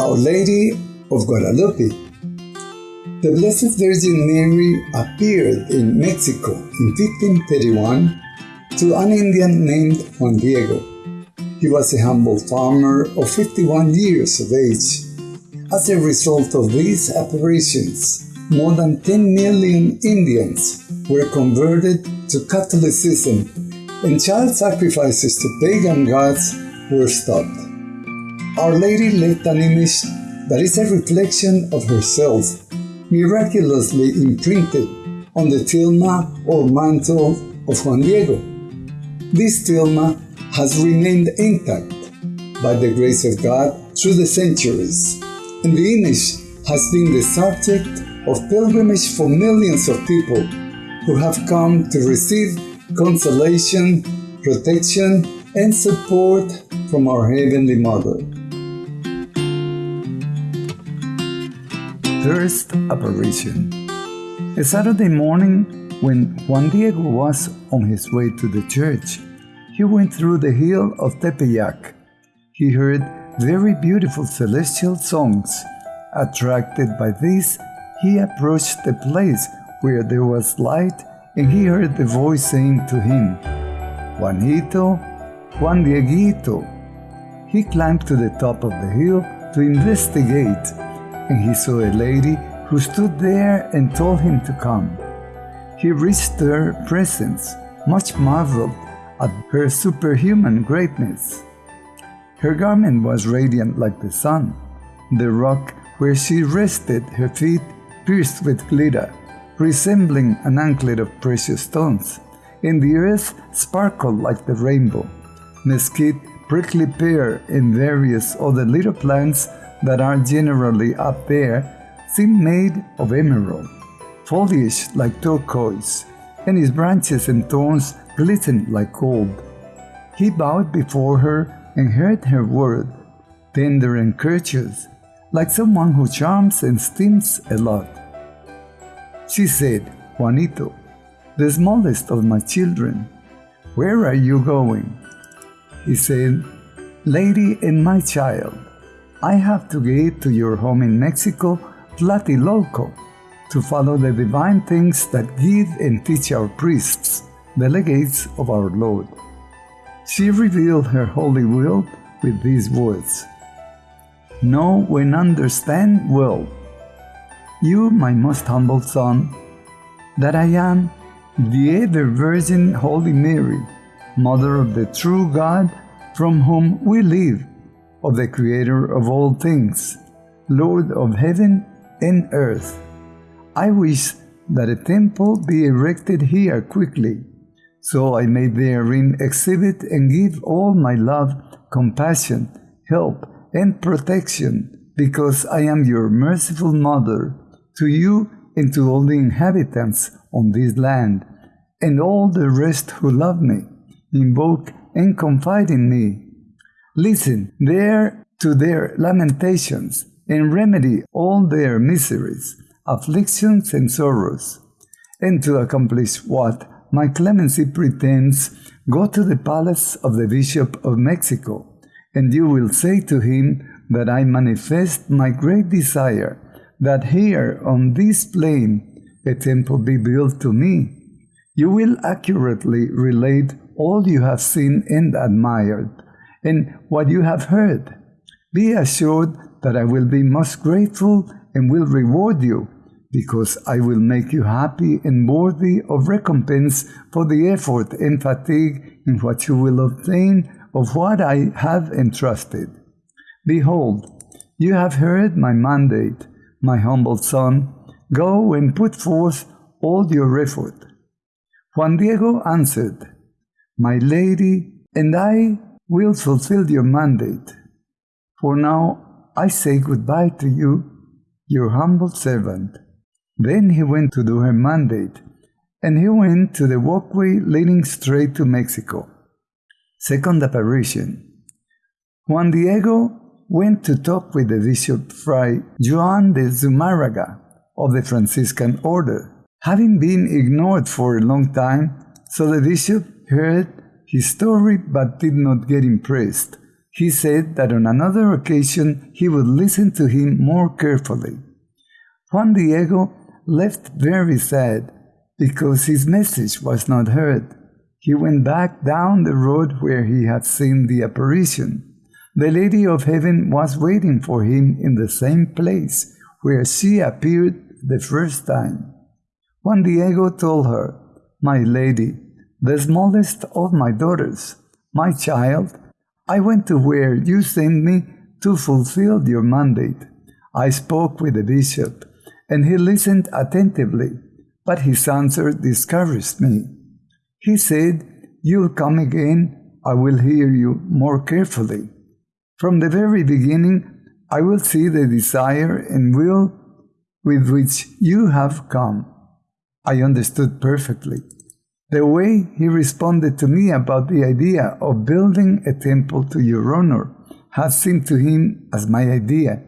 Our Lady of Guadalupe. The Blessed Virgin Mary appeared in Mexico in 1531 to an Indian named Juan Diego. He was a humble farmer of 51 years of age. As a result of these apparitions, more than 10 million Indians were converted to Catholicism and child sacrifices to pagan gods were stopped. Our Lady left an image that is a reflection of herself, miraculously imprinted on the tilma or mantle of Juan Diego. This tilma has remained intact by the grace of God through the centuries, and the image has been the subject of pilgrimage for millions of people who have come to receive consolation, protection, and support from our Heavenly Mother. First apparition. A Saturday morning, when Juan Diego was on his way to the church, he went through the hill of Tepeyac. He heard very beautiful celestial songs. Attracted by this, he approached the place where there was light and he heard the voice saying to him, Juanito, Juan Dieguito. He climbed to the top of the hill to investigate, and he saw a lady who stood there and told him to come. He reached her presence, much marveled at her superhuman greatness. Her garment was radiant like the sun. The rock where she rested her feet pierced with glitter, resembling an anklet of precious stones, and the earth sparkled like the rainbow. Mesquite, prickly pear, and various other little plants that are generally up there seem made of emerald, foliage like turquoise, and its branches and thorns glistened like gold. He bowed before her and heard her word, tender and courteous, like someone who charms and stims a lot. She said, Juanito, the smallest of my children, where are you going? He said, Lady and my child, I have to get to your home in Mexico, Tlatelolco, to follow the divine things that give and teach our priests, delegates of our Lord. She revealed her holy will with these words Know and understand well you, my most humble Son, that I am the ever Virgin Holy Mary, Mother of the true God, from whom we live, of the Creator of all things, Lord of heaven and earth. I wish that a temple be erected here quickly, so I may therein exhibit and give all my love, compassion, help, and protection, because I am your merciful Mother to you and to all the inhabitants on this land, and all the rest who love me, invoke and confide in me. Listen there to their lamentations, and remedy all their miseries, afflictions, and sorrows. And to accomplish what my clemency pretends, go to the palace of the Bishop of Mexico, and you will say to him that I manifest my great desire that here on this plain a temple be built to me. You will accurately relate all you have seen and admired, and what you have heard. Be assured that I will be most grateful and will reward you, because I will make you happy and worthy of recompense for the effort and fatigue in what you will obtain of what I have entrusted. Behold, you have heard my mandate my humble son, go and put forth all your effort. Juan Diego answered, My lady and I will fulfill your mandate. For now I say goodbye to you, your humble servant. Then he went to do her mandate, and he went to the walkway leading straight to Mexico. Second apparition. Juan Diego went to talk with the Bishop Fray Juan de Zumarraga of the Franciscan order, having been ignored for a long time, so the bishop heard his story but did not get impressed. He said that on another occasion he would listen to him more carefully. Juan Diego left very sad because his message was not heard. He went back down the road where he had seen the apparition. The Lady of Heaven was waiting for him in the same place where she appeared the first time. Juan Diego told her, My lady, the smallest of my daughters, my child, I went to where you sent me to fulfill your mandate. I spoke with the bishop, and he listened attentively, but his answer discouraged me. He said, You'll come again, I will hear you more carefully. From the very beginning, I will see the desire and will with which you have come. I understood perfectly. The way he responded to me about the idea of building a temple to your honor had seemed to him as my idea.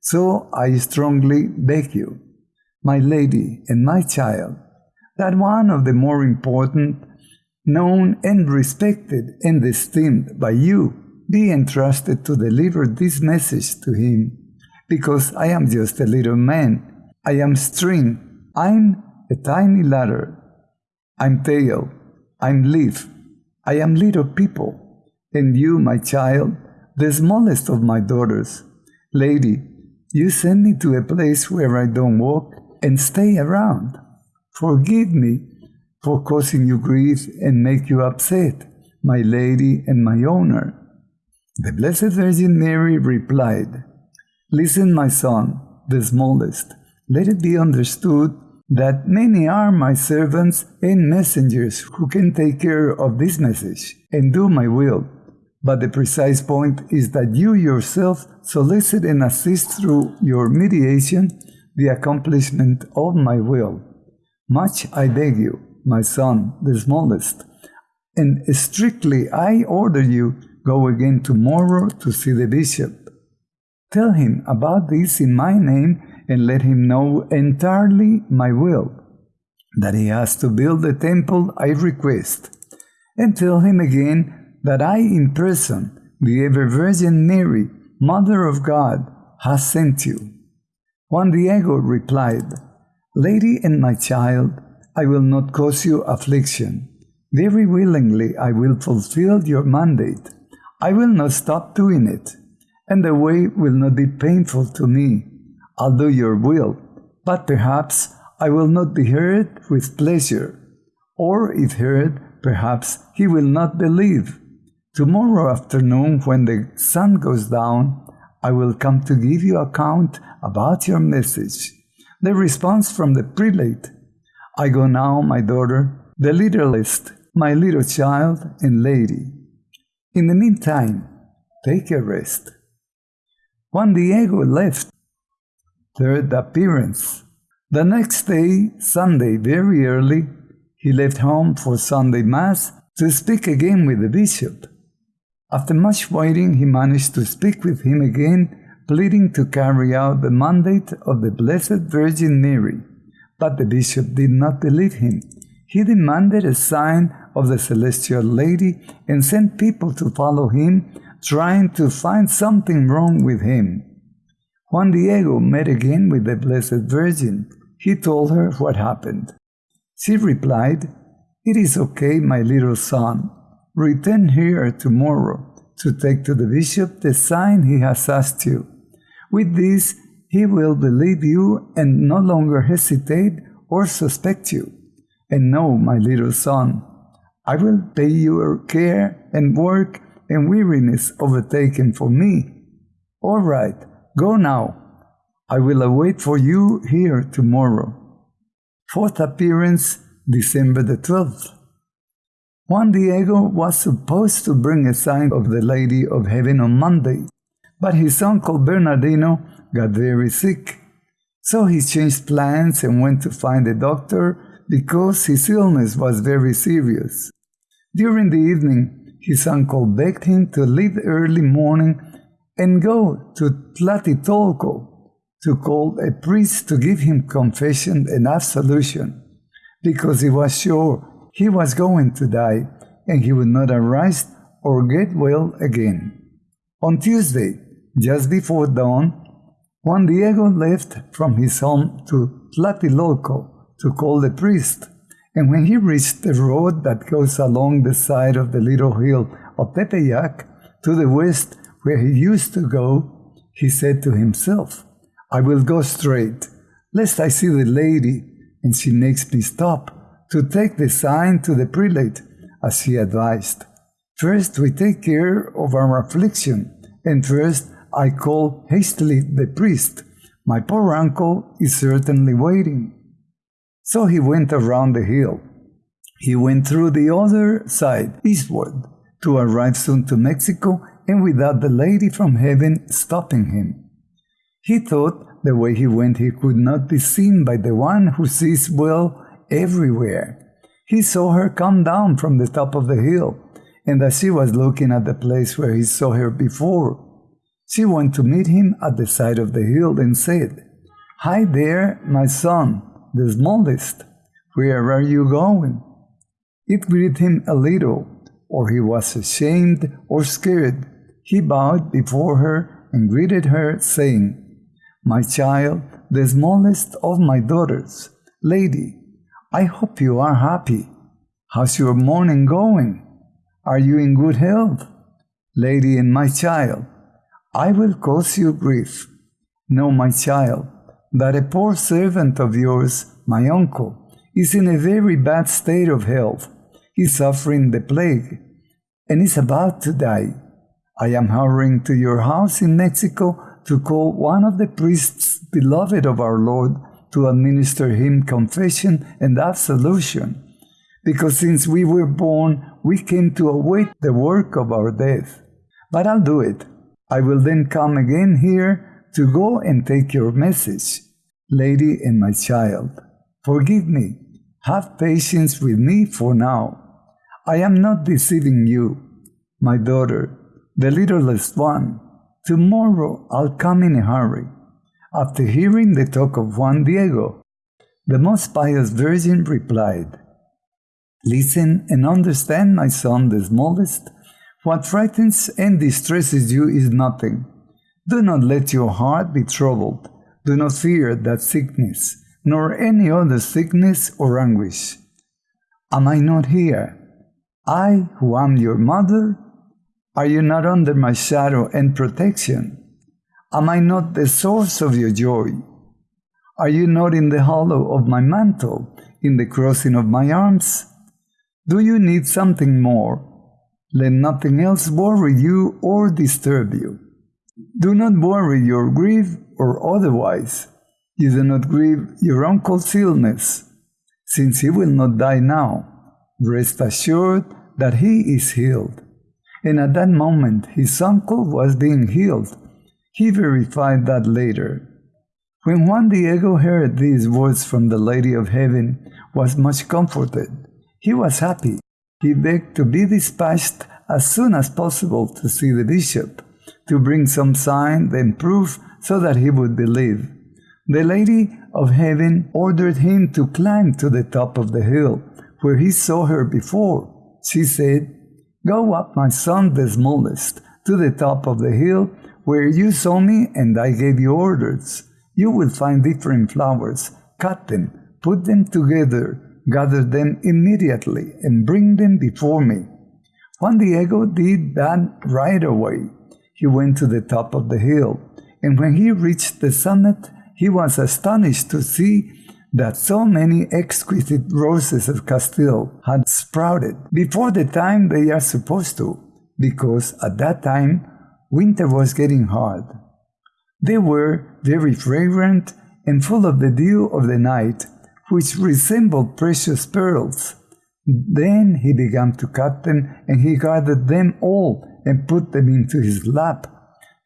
So I strongly beg you, my lady and my child, that one of the more important, known and respected and esteemed by you be entrusted to deliver this message to him, because I am just a little man. I am string. I'm a tiny ladder. I'm tail. I'm leaf. I am little people. And you, my child, the smallest of my daughters. Lady, you send me to a place where I don't walk and stay around. Forgive me for causing you grief and make you upset, my lady and my owner. The Blessed Virgin Mary replied, Listen, my son, the smallest, let it be understood that many are my servants and messengers who can take care of this message and do my will. But the precise point is that you yourself solicit and assist through your mediation the accomplishment of my will. Much I beg you, my son, the smallest, and strictly I order you Go again tomorrow to see the bishop. Tell him about this in my name and let him know entirely my will, that he has to build the temple I request. And tell him again that I in person, the ever Virgin Mary, Mother of God, has sent you. Juan Diego replied, Lady and my child, I will not cause you affliction. Very willingly I will fulfill your mandate I will not stop doing it, and the way will not be painful to me. I'll do your will, but perhaps I will not be heard with pleasure. Or if heard, perhaps he will not believe. Tomorrow afternoon, when the sun goes down, I will come to give you account about your message. The response from the prelate I go now, my daughter, the littlest, my little child and lady. In the meantime, take a rest. Juan Diego left. Third appearance. The next day, Sunday, very early, he left home for Sunday Mass to speak again with the bishop. After much waiting, he managed to speak with him again, pleading to carry out the mandate of the Blessed Virgin Mary. But the bishop did not believe him. He demanded a sign of the Celestial Lady and sent people to follow him, trying to find something wrong with him. Juan Diego met again with the Blessed Virgin. He told her what happened. She replied, It is okay, my little son. Return here tomorrow to take to the bishop the sign he has asked you. With this, he will believe you and no longer hesitate or suspect you. And know, my little son, I will pay your care and work and weariness overtaken for me. All right, go now. I will await for you here tomorrow. Fourth appearance, December the 12th. Juan Diego was supposed to bring a sign of the Lady of Heaven on Monday, but his uncle Bernardino got very sick. So he changed plans and went to find a doctor because his illness was very serious. During the evening, his uncle begged him to leave early morning and go to Tlatelolco to call a priest to give him confession and absolution, because he was sure he was going to die and he would not arise or get well again. On Tuesday, just before dawn, Juan Diego left from his home to Tlatelolco to call the priest, and when he reached the road that goes along the side of the little hill of Tepeyac to the west where he used to go, he said to himself, I will go straight, lest I see the lady and she makes me stop to take the sign to the prelate, as he advised. First we take care of our affliction, and first I call hastily the priest. My poor uncle is certainly waiting. So he went around the hill. He went through the other side, eastward, to arrive soon to Mexico and without the lady from heaven stopping him. He thought the way he went he could not be seen by the one who sees well everywhere. He saw her come down from the top of the hill, and as she was looking at the place where he saw her before, she went to meet him at the side of the hill and said, Hi there, my son, the smallest. Where are you going? It grieved him a little, or he was ashamed or scared. He bowed before her and greeted her, saying, My child, the smallest of my daughters, lady, I hope you are happy. How's your morning going? Are you in good health? Lady and my child, I will cause you grief. Know, my child, that a poor servant of yours, my uncle, is in a very bad state of health. He's suffering the plague and is about to die. I am hurrying to your house in Mexico to call one of the priests beloved of our Lord to administer him confession and absolution, because since we were born, we came to await the work of our death. But I'll do it I will then come again here to go and take your message. Lady and my child, forgive me. Have patience with me for now. I am not deceiving you, my daughter, the littlest one. Tomorrow I'll come in a hurry. After hearing the talk of Juan Diego, the most pious Virgin replied, Listen and understand, my son, the smallest, what frightens and distresses you is nothing. Do not let your heart be troubled. Do not fear that sickness, nor any other sickness or anguish. Am I not here? I, who am your mother? Are you not under my shadow and protection? Am I not the source of your joy? Are you not in the hollow of my mantle, in the crossing of my arms? Do you need something more? Let nothing else worry you or disturb you. Do not worry your grief or otherwise. You do not grieve your uncle's illness, since he will not die now. Rest assured that he is healed. And at that moment his uncle was being healed. He verified that later. When Juan Diego heard these words from the Lady of Heaven, was much comforted. He was happy he begged to be dispatched as soon as possible to see the bishop, to bring some sign and proof so that he would believe. The Lady of Heaven ordered him to climb to the top of the hill, where he saw her before. She said, Go up, my son, the smallest, to the top of the hill, where you saw me and I gave you orders. You will find different flowers. Cut them, put them together, gather them immediately and bring them before me. Juan Diego did that right away. He went to the top of the hill, and when he reached the summit, he was astonished to see that so many exquisite roses of Castile had sprouted before the time they are supposed to, because at that time winter was getting hard. They were very fragrant and full of the dew of the night, which resembled precious pearls. Then he began to cut them, and he gathered them all and put them into his lap.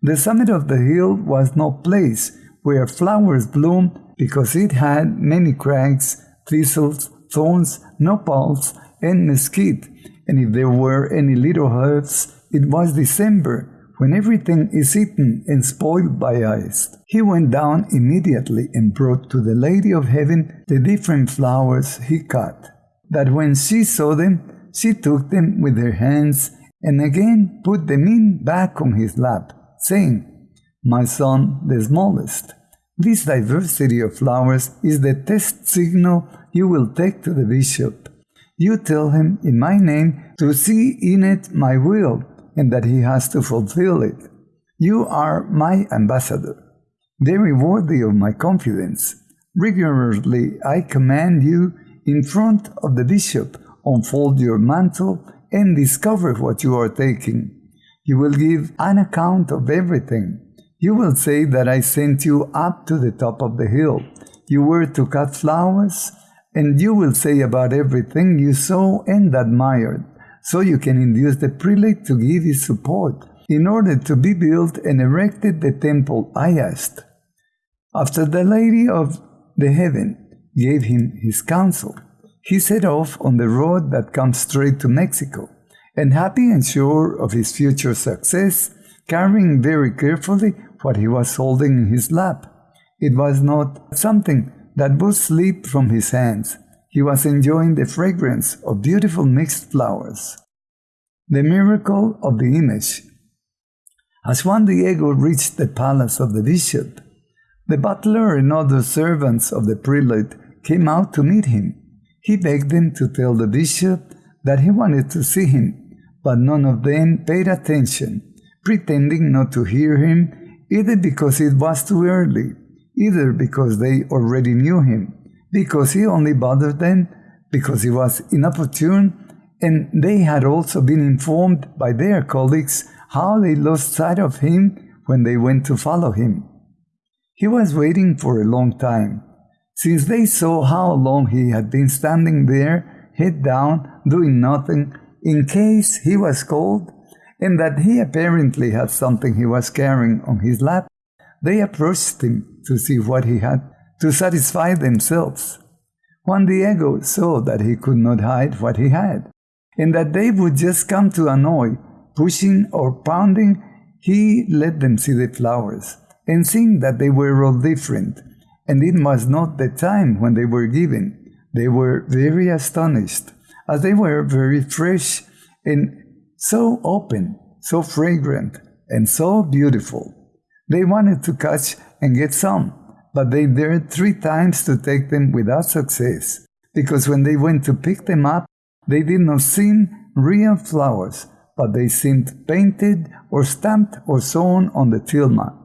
The summit of the hill was no place where flowers bloomed because it had many crags, thistles, thorns, nopals, and mesquite, and if there were any little herbs, it was December, when everything is eaten and spoiled by ice. He went down immediately and brought to the Lady of Heaven the different flowers he cut, that when she saw them, she took them with her hands and again put the mint back on his lap, saying, My son, the smallest, this diversity of flowers is the test signal you will take to the bishop. You tell him in my name to see in it my will and that he has to fulfill it. You are my ambassador, very worthy of my confidence. Rigorously I command you in front of the bishop, unfold your mantle and discover what you are taking. You will give an account of everything. You will say that I sent you up to the top of the hill. You were to cut flowers, and you will say about everything you saw and admired, so you can induce the prelate to give his support in order to be built and erected the temple I asked. After the Lady of the Heaven gave him his counsel, he set off on the road that comes straight to Mexico, and happy and sure of his future success, carrying very carefully what he was holding in his lap. It was not something that would slip from his hands. He was enjoying the fragrance of beautiful mixed flowers. The miracle of the image. As Juan Diego reached the palace of the bishop, the butler and other servants of the prelate came out to meet him. He begged them to tell the bishop that he wanted to see him, but none of them paid attention, pretending not to hear him, either because it was too early, either because they already knew him, because he only bothered them, because he was inopportune, and they had also been informed by their colleagues how they lost sight of him when they went to follow him. He was waiting for a long time, since they saw how long he had been standing there, head down, doing nothing, in case he was called, and that he apparently had something he was carrying on his lap, they approached him to see what he had to satisfy themselves. Juan Diego saw that he could not hide what he had, and that they would just come to annoy, pushing or pounding, he let them see the flowers, and seeing that they were all different, and it was not the time when they were given. They were very astonished, as they were very fresh and so open, so fragrant, and so beautiful. They wanted to catch and get some, but they dared three times to take them without success, because when they went to pick them up, they did not seem real flowers, but they seemed painted or stamped or sewn on the tilma.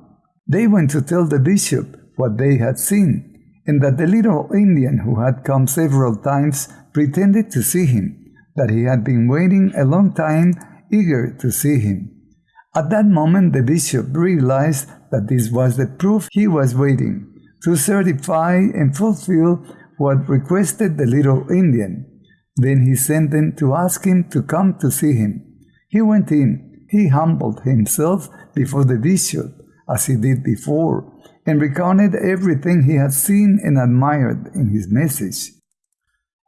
They went to tell the bishop, what they had seen, and that the little Indian who had come several times pretended to see him, that he had been waiting a long time, eager to see him. At that moment, the bishop realized that this was the proof he was waiting to certify and fulfill what requested the little Indian. Then he sent them to ask him to come to see him. He went in. He humbled himself before the bishop, as he did before, and recounted everything he had seen and admired in his message.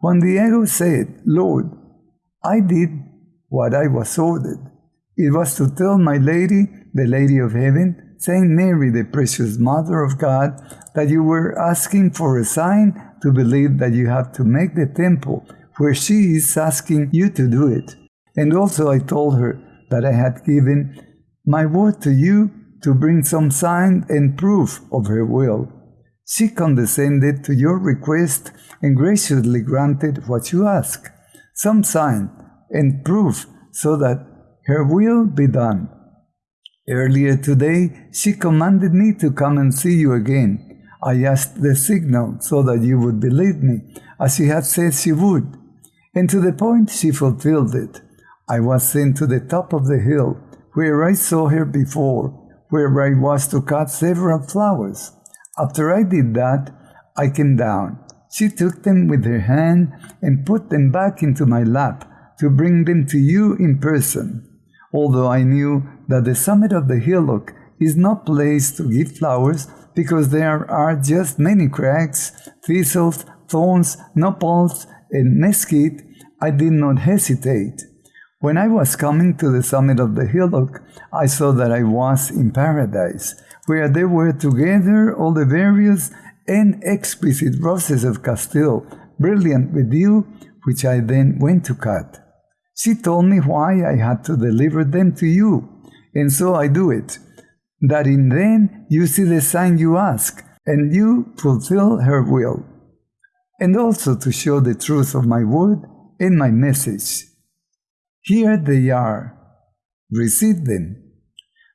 Juan Diego said, Lord, I did what I was ordered. It was to tell my lady, the Lady of Heaven, Saint Mary, the precious Mother of God, that you were asking for a sign to believe that you have to make the temple where she is asking you to do it. And also I told her that I had given my word to you to bring some sign and proof of her will. She condescended to your request and graciously granted what you ask, some sign and proof so that her will be done. Earlier today, she commanded me to come and see you again. I asked the signal so that you would believe me, as she had said she would. And to the point, she fulfilled it. I was sent to the top of the hill, where I saw her before, where I was to cut several flowers. After I did that, I came down. She took them with her hand and put them back into my lap to bring them to you in person. Although I knew that the summit of the hillock is no place to give flowers because there are just many cracks, thistles, thorns, nopals, and mesquite, I did not hesitate. When I was coming to the summit of the hillock, I saw that I was in paradise, where there were together all the various and exquisite roses of Castile, brilliant with dew, which I then went to cut. She told me why I had to deliver them to you, and so I do it, that in them you see the sign you ask, and you fulfill her will, and also to show the truth of my word and my message. Here they are. Receive them.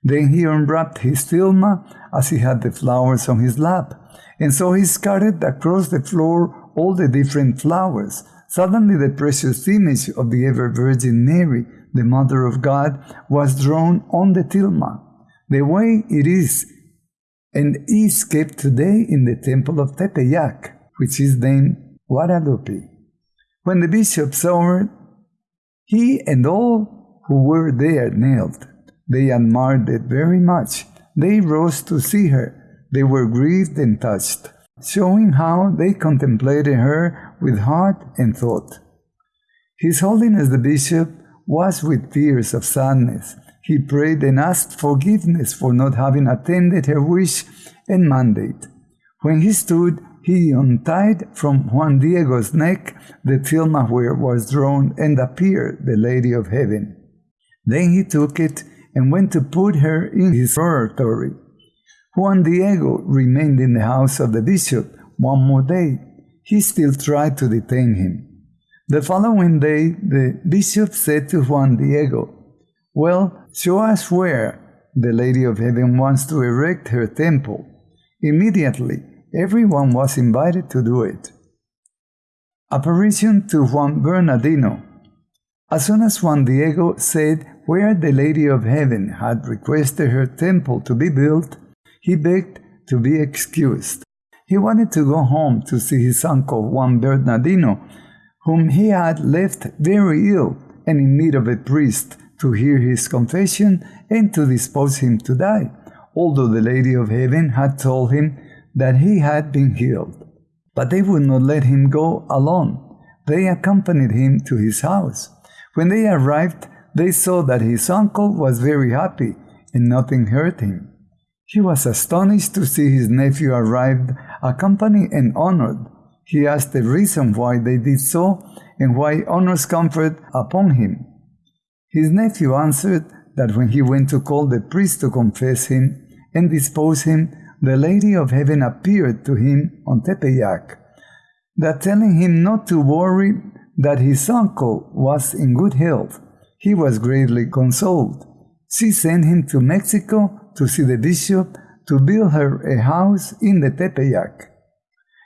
Then he unwrapped his tilma as he had the flowers on his lap, and so he scattered across the floor all the different flowers. Suddenly the precious image of the ever Virgin Mary, the Mother of God, was drawn on the tilma, the way it is and is kept today in the temple of Tepeyac, which is named Guadalupe. When the bishop saw it, he and all who were there knelt. They admired it very much. They rose to see her. They were grieved and touched, showing how they contemplated her with heart and thought. His Holiness the Bishop was with tears of sadness. He prayed and asked forgiveness for not having attended her wish and mandate. When he stood, he untied from Juan Diego's neck the tilma where was drawn and appeared the Lady of Heaven. Then he took it and went to put her in his oratory. Juan Diego remained in the house of the bishop one more day. He still tried to detain him. The following day, the bishop said to Juan Diego, Well, show us where the Lady of Heaven wants to erect her temple. Immediately, everyone was invited to do it. Apparition to Juan Bernardino. As soon as Juan Diego said where the Lady of Heaven had requested her temple to be built, he begged to be excused. He wanted to go home to see his uncle Juan Bernardino, whom he had left very ill and in need of a priest to hear his confession and to dispose him to die, although the Lady of Heaven had told him that he had been healed. But they would not let him go alone. They accompanied him to his house. When they arrived, they saw that his uncle was very happy and nothing hurt him. He was astonished to see his nephew arrived, accompanied and honored. He asked the reason why they did so and why honors conferred upon him. His nephew answered that when he went to call the priest to confess him and dispose him, the Lady of Heaven appeared to him on Tepeyac, that telling him not to worry that his uncle was in good health he was greatly consoled. She sent him to Mexico to see the bishop to build her a house in the Tepeyac.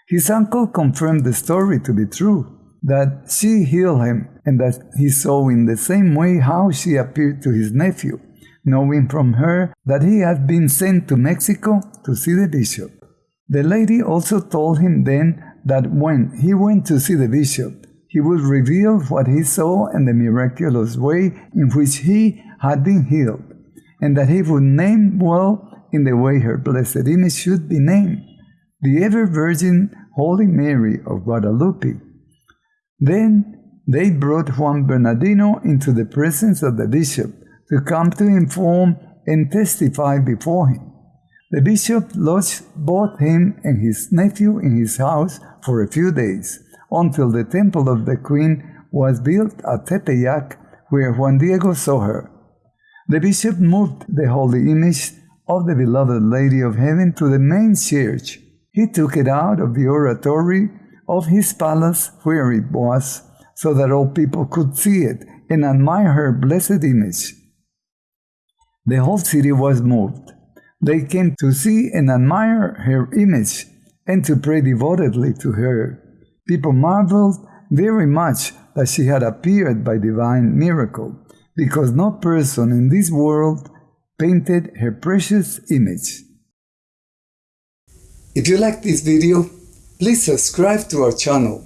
His uncle confirmed the story to be true, that she healed him and that he saw in the same way how she appeared to his nephew, knowing from her that he had been sent to Mexico to see the bishop. The lady also told him then that when he went to see the bishop, he would reveal what he saw and the miraculous way in which he had been healed, and that he would name well in the way her blessed image should be named, the ever Virgin Holy Mary of Guadalupe. Then they brought Juan Bernardino into the presence of the bishop to come to inform and testify before him. The bishop lodged both him and his nephew in his house for a few days until the temple of the queen was built at Tepeyac, where Juan Diego saw her. The bishop moved the holy image of the beloved Lady of Heaven to the main church. He took it out of the oratory of his palace where it was, so that all people could see it and admire her blessed image. The whole city was moved. They came to see and admire her image and to pray devotedly to her. People marveled very much that she had appeared by divine miracle, because no person in this world painted her precious image. If you like this video, please subscribe to our channel,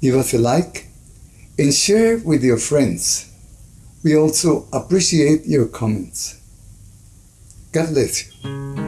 give us a like, and share with your friends. We also appreciate your comments. God bless you.